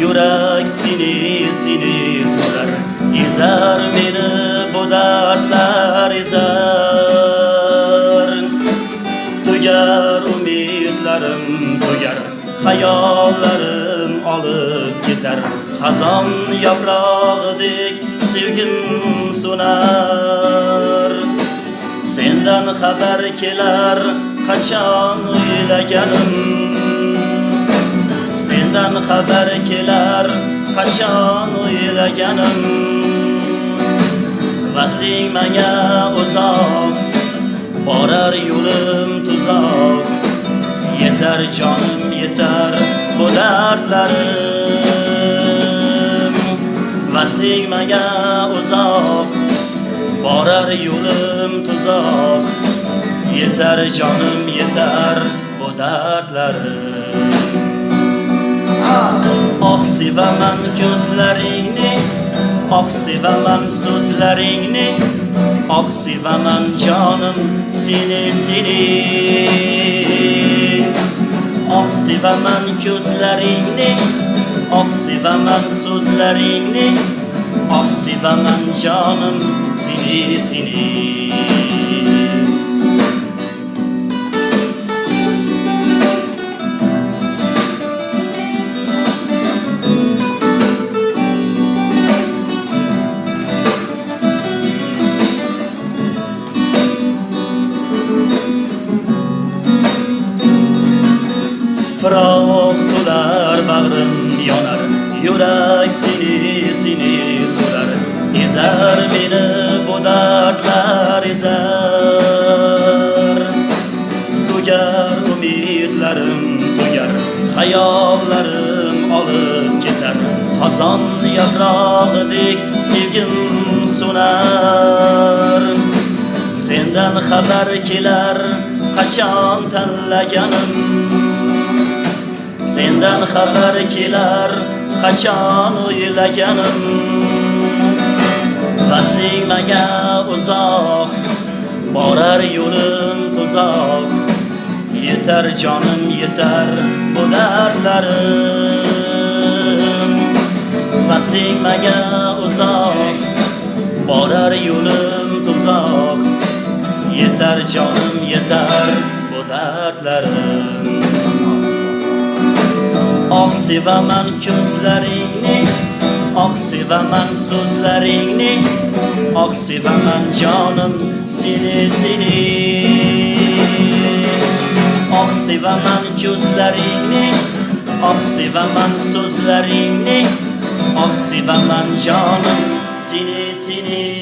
yurak seni seni so'rar ezar meni bu dardlar ezar tugar umidlarim tugar hayollarim olib ketar xazon yaprog'idek sevgim so'nar sendan xabar kelar qachon o'ylaganim sendan xabar kelar qachon o'ylaganim? Vasling menga uzoq borar yo'lim tuzoq. Yetar jonim yetar bu dardlarim. Vasling menga uzoq borar yo'lim tuzoq. Yetar jonim yetar bu dardlarim. Oh sevaman ko'zlaringni oh sevaman so'zlaringni oh sevaman jonim seni seni. Oh sevaman ko'zlaringni oh sevaman so'zlaringni oh sevaman jonim seni seni. Bag'rim yonar yurak seni seni so'rar. Ezar meni bu dardlar ezar tugar umidlarim tugar hayollarim olib ketar. Xazon yaprog'idek sevgim so'nar sendan xabar kelar qachon tanlaganim? Sendan xabar kelar qachon o'ylaganim? Vasling uzoq borar yo'lim tuzoq yetar jonim yetar bu dardlarim vasling uzoq borar yo'lim tuzoq yetar jonim yetar bu dardlarim Sevaman ko'zlaringni Oh sevaman so'zlaringni Oh sevaman jonim seni seni Oh sevaman ko'zlaringni Oh sevaman so'zlaringni Oh sevaman jonim seni